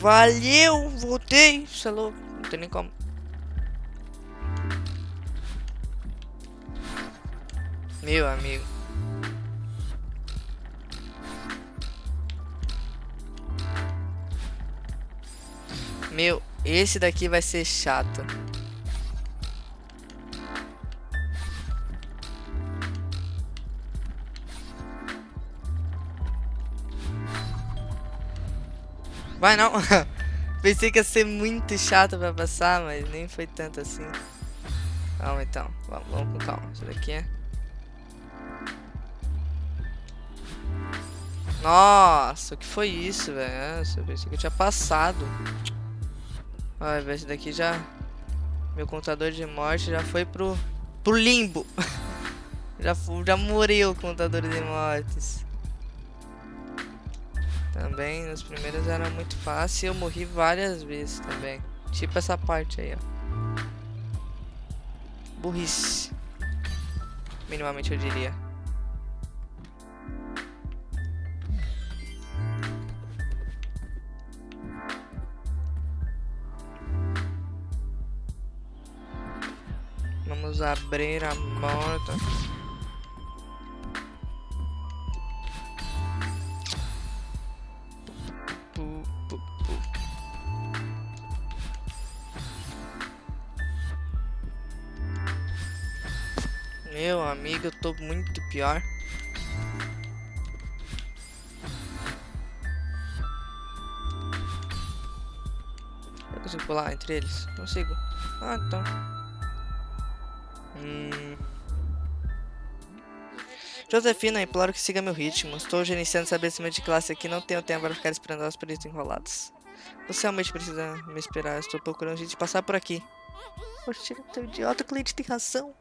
Valeu, voltei. Você é louco, não tem nem como. Meu amigo. Meu, esse daqui vai ser chato. Vai não. Pensei que ia ser muito chato pra passar, mas nem foi tanto assim. Então. Vamos, vamos com calma. Isso daqui é. Nossa, o que foi isso, velho? Eu pensei que eu tinha passado. Ver, esse daqui já... Meu contador de morte já foi pro... Pro limbo. já, já morreu o contador de mortes. Também, nos primeiros era muito fácil e eu morri várias vezes também. Tipo essa parte aí, ó. Burrice. Minimamente eu diria. Vamos abrir a porta. Tô muito pior. Eu consigo pular entre eles? Consigo. Ah, então. Hum... Josefina, imploro que siga meu ritmo. Estou gerenciando estabelecimento de classe aqui não tenho tempo para ficar esperando as períodos enrolados. Você realmente precisa me esperar. Estou procurando gente passar por aqui. Poxa, teu idiota cliente tem razão.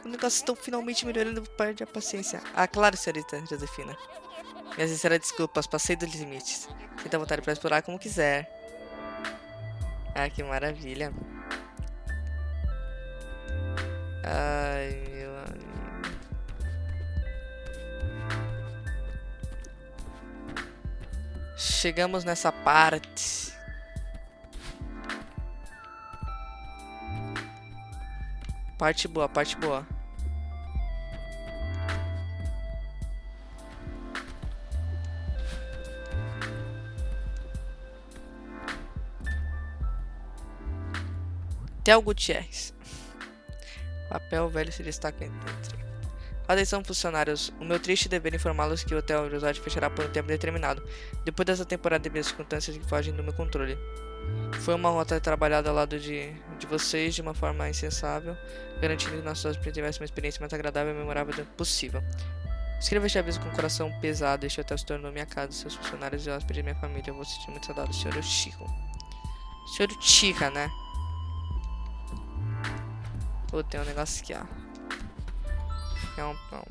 Os negócios estão finalmente melhorando, perde a paciência. Ah, claro, senhorita Josefina. Minhas sinceras desculpas, passei dos limites. Sinta vontade para explorar como quiser. Ah, que maravilha. Ai, meu amigo. Chegamos nessa parte. Parte boa, parte boa. Theo Gutierrez. Papel velho se destaca entre. Atenção, funcionários. O meu triste dever informá-los que o Hotel Resort fechará por um tempo determinado, depois dessa temporada devido às circunstâncias que fogem do meu controle. Foi uma rota trabalhada ao lado de, de vocês de uma forma insensável, garantindo que nossos hóspedes tivessem uma experiência mais agradável e memorável possível. Escreva este aviso com o coração pesado. Este hotel se tornou minha casa, seus funcionários e hóspedes de minha família. Eu vou sentir muito saudade Sr. Chico. Sr. Chica, né? Pô, tem um negócio aqui, ó. É um pão.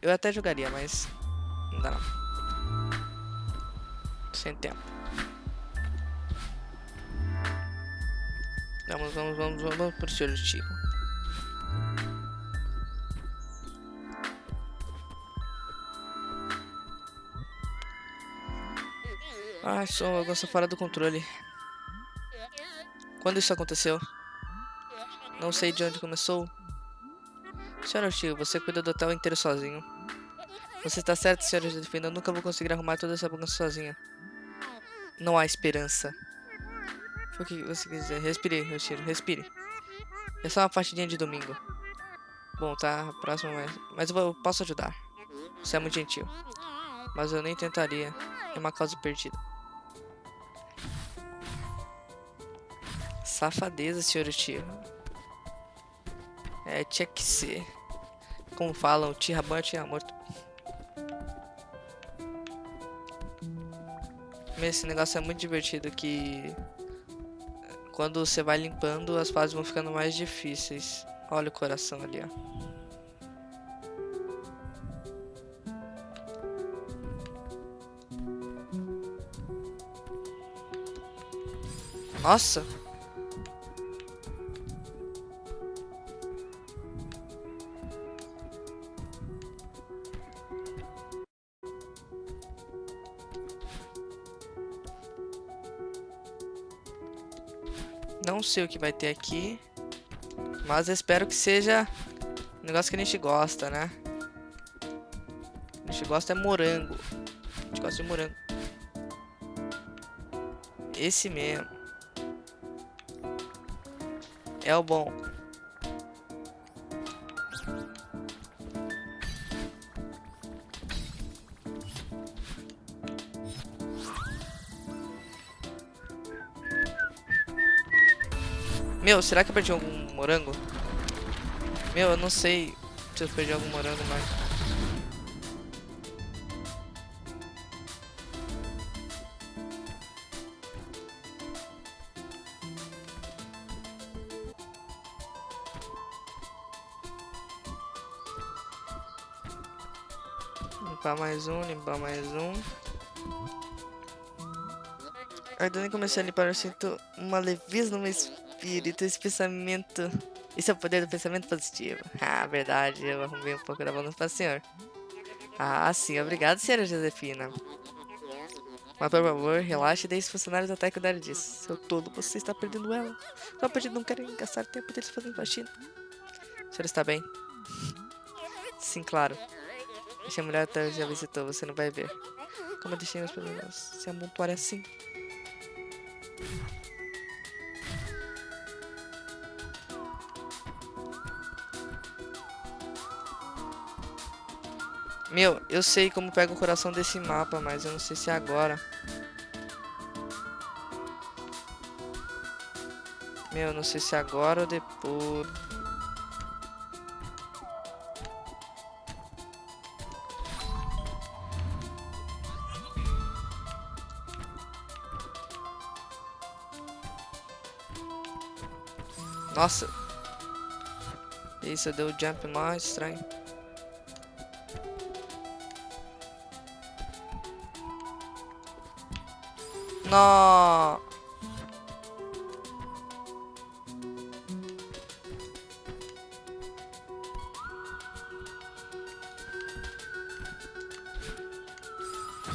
Eu até jogaria, mas não dá não. Sem tempo. Vamos, vamos, vamos, vamos pro senhor Chico. Ai, sou, eu gosto fora do controle. Quando isso aconteceu? Não sei de onde começou. Senhora Chico, você cuida do hotel inteiro sozinho. Você está certo, senhora Josefina. Eu nunca vou conseguir arrumar toda essa bagunça sozinha. Não há esperança. Foi o que você quer dizer. Respire, Yoshiro. Respire. É só uma partidinha de domingo. Bom, tá. Próximo, mas... Mas vou, eu posso ajudar. Você é muito gentil. Mas eu nem tentaria. É uma causa perdida. Safadeza, senhor tio. É, tinha que ser. Como falam, tira banho, tira morto. Esse negócio é muito divertido que... Quando você vai limpando, as fases vão ficando mais difíceis. Olha o coração ali, ó. Nossa! Não sei o que vai ter aqui. Mas espero que seja um negócio que a gente gosta, né? A gente gosta é morango. A gente gosta de morango. Esse mesmo. É o bom. Meu, será que eu perdi algum morango? Meu, eu não sei se eu perdi algum morango, mas... Limpar mais um, limpar mais um. Aí, comecei a limpar, eu sinto uma leveza no meu espírito, esse pensamento. Isso é o poder do pensamento positivo. Ah, verdade, eu arrumei um pouco da balança para o senhor. Ah, sim, obrigado, senhora Josefina. Mas por favor, relaxe e deixe os funcionários até cuidar disso. Seu tolo, você está perdendo ela. Só porque não querem gastar tempo deles fazendo faxina. O senhor está bem? Sim, claro. Deixa a mulher até já visitou, você não vai ver. Como deixei meus problemas se amontoarem assim. Meu, eu sei como pega o coração desse mapa, mas eu não sei se é agora. Meu, eu não sei se é agora ou depois. Nossa. Isso deu jump mais estranho. No.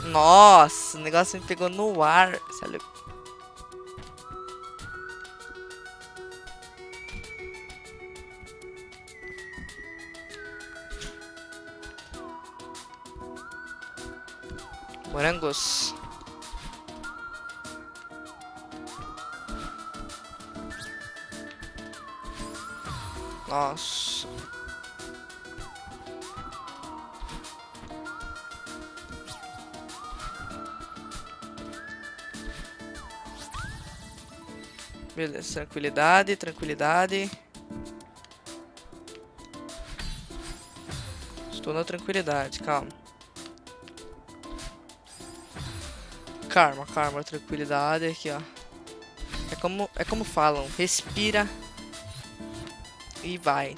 Nossa, o negócio me pegou no ar. Sabe? Morangos. Nossa. Beleza, tranquilidade, tranquilidade. Estou na tranquilidade, calma. Calma, calma, tranquilidade aqui, ó. É como, é como falam, respira e vai.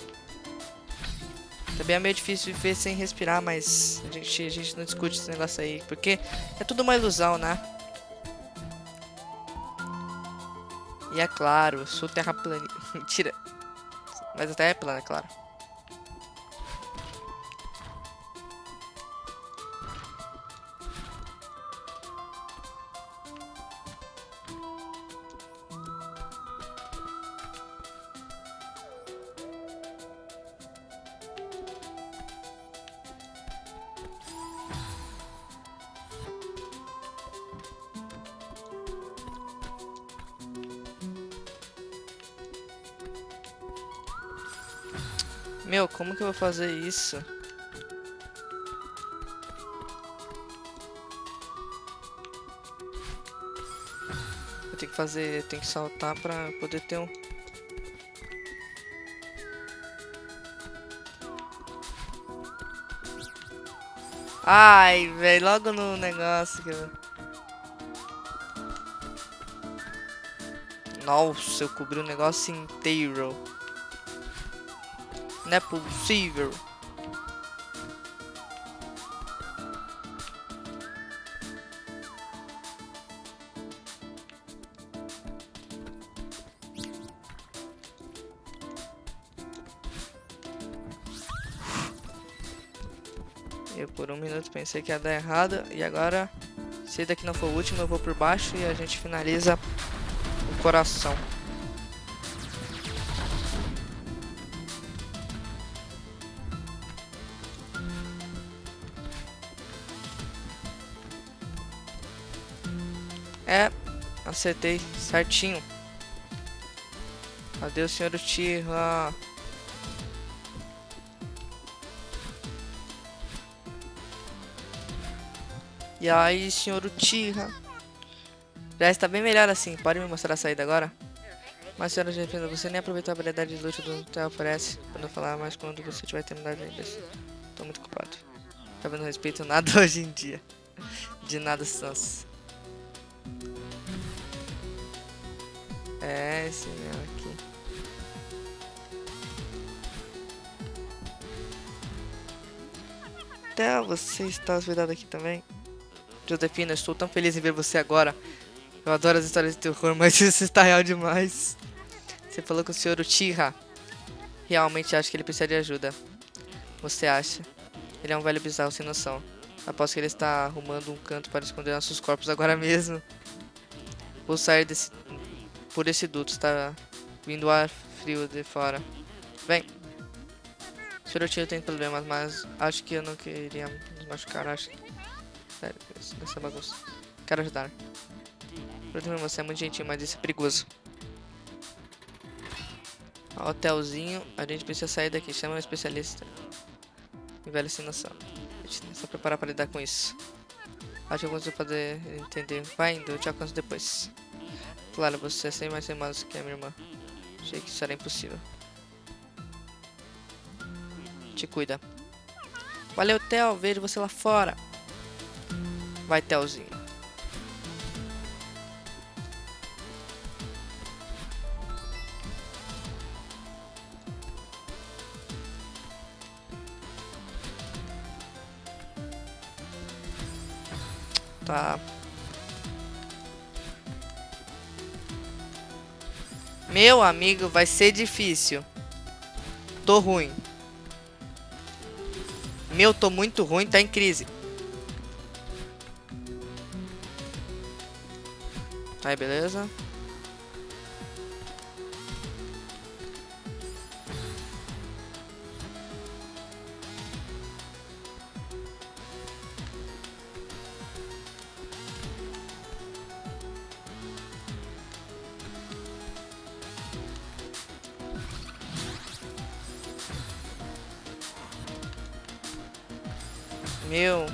Também é meio difícil viver sem respirar, mas a gente, a gente não discute esse negócio aí, porque é tudo uma ilusão, né? E é claro, sou terra plana. Mentira. Mas até é plana, é claro. Meu, como que eu vou fazer isso? Eu tenho que fazer, tenho que saltar pra poder ter um... Ai, velho, logo no negócio eu... Nossa, eu cobri o negócio inteiro. Não é possível. Eu por um minuto pensei que ia dar errado e agora, se daqui não for o último, eu vou por baixo e a gente finaliza o coração. Acertei certinho. Adeus, senhor Uchiha. E aí, senhor Uchiha? Já está bem melhor assim. Pode me mostrar a saída agora? Mas, senhora Jefina, você nem aproveitou a habilidade de luta do Hotel oferece. Quando falar mais quando você tiver terminado ainda. Tô muito ocupado. Tá vendo respeito nada hoje em dia. De nada, Sans. É, esse mesmo aqui. Theo, você está hospedado aqui também? Josefina, estou tão feliz em ver você agora. Eu adoro as histórias de terror, mas isso está real demais. Você falou com o senhor Uchiha. Realmente acho que ele precisa de ajuda. Você acha? Ele é um velho bizarro sem noção. Aposto que ele está arrumando um canto para esconder nossos corpos agora mesmo. Vou sair desse... por esse duto. Está vindo ar frio de fora. Vem. Senhor Uchiha tem problemas, mas acho que eu não queria nos machucar. Acho Sério, essa bagunça. Quero ajudar. Provavelmente você é muito gentil, mas isso é perigoso. Hotelzinho. A gente precisa sair daqui. Chama um especialista. E velho sem noção. A gente que se preparar para lidar com isso. Acho que eu consigo fazer entender. Vai indo, eu te alcanço depois. Claro, você é sem mais teimoso que a minha irmã. Achei que isso era impossível. Te cuida. Valeu, Theo. Vejo você lá fora. Vai, Telzinho. Tá. Meu amigo, vai ser difícil. Tô ruim. Meu, tô muito ruim, tá em crise. Aí, beleza. Meu,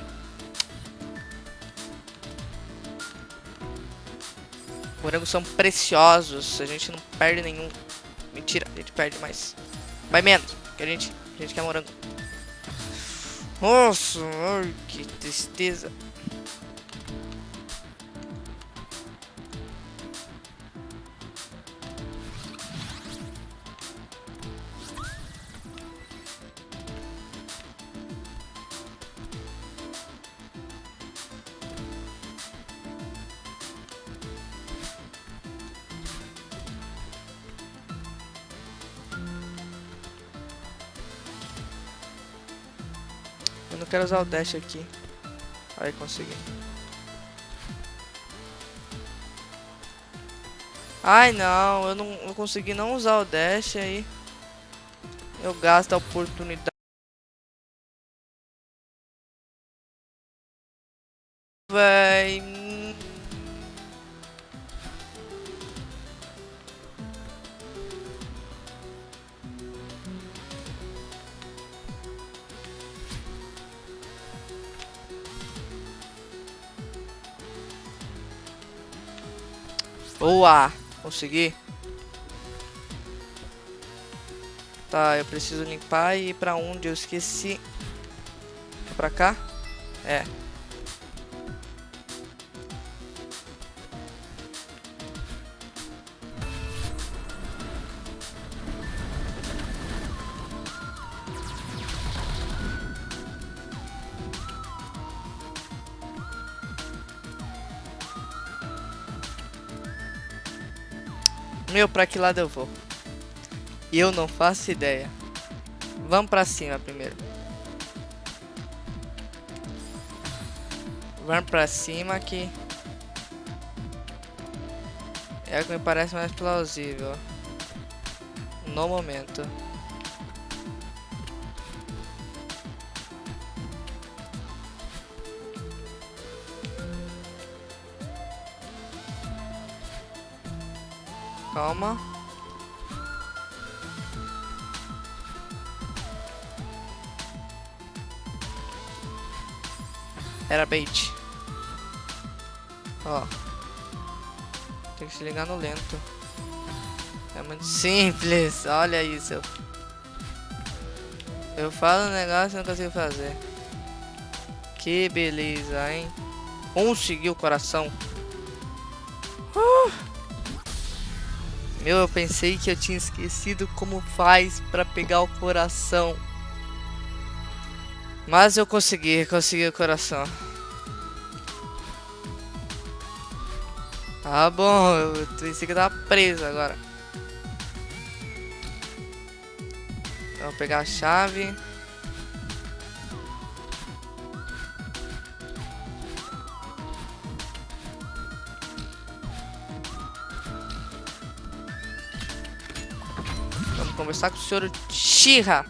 Morangos são preciosos. A gente não perde nenhum. Mentira, a gente perde mais. Vai menos, que a gente, a gente quer morango. Nossa, ai, que tristeza. Eu não quero usar o dash aqui. Aí consegui. Ai não, eu não eu consegui não usar o dash aí. Eu gasto a oportunidade. Véi. Boa! Consegui. Tá, eu preciso limpar e ir pra onde? Eu esqueci. Pra cá? É. Meu, pra que lado eu vou? Eu não faço ideia. Vamos pra cima primeiro. Vamos pra cima que... É o que me parece mais plausível. No momento. Calma. Era bait. Ó. Tem que se ligar no lento. É muito simples. Olha isso. Eu falo um negócio e não consigo fazer. Que beleza, hein? Consegui o coração. Uh! Meu, eu pensei que eu tinha esquecido como faz pra pegar o coração. Mas eu consegui, consegui o coração. Tá bom, eu pensei que eu tava preso agora. Então, vou pegar a chave. Conversar com o senhor Shira.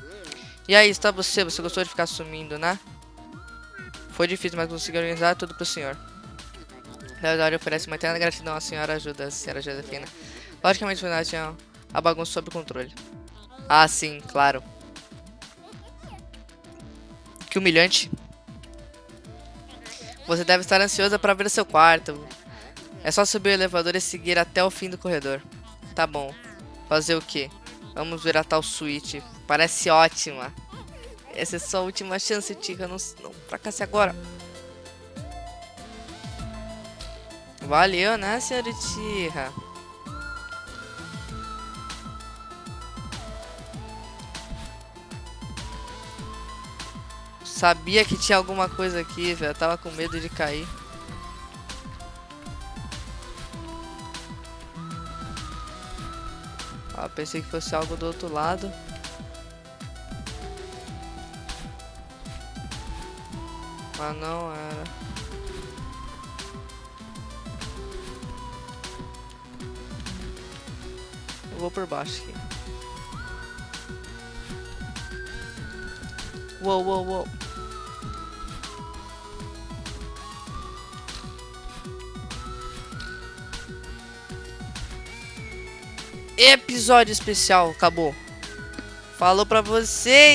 E aí, está você? Você gostou de ficar sumindo, né? Foi difícil, mas consegui organizar tudo pro senhor. Leodoro oferece uma eterna gratidão à senhora ajuda, senhora Josefina. Logicamente, o tinha a bagunça sob controle. Ah, sim, claro. Que humilhante. Você deve estar ansiosa para ver seu quarto. É só subir o elevador e seguir até o fim do corredor. Tá bom. Fazer o quê? Vamos ver a tal suíte. Parece ótima. Essa é sua última chance, Tika. Não, não fracasse agora. Valeu, né, senhorita? Sabia que tinha alguma coisa aqui, velho. Tava com medo de cair. Ah, pensei que fosse algo do outro lado. Mas não era. Eu vou por baixo aqui. Uou, uou, uou. Episódio especial, acabou. Falou pra vocês.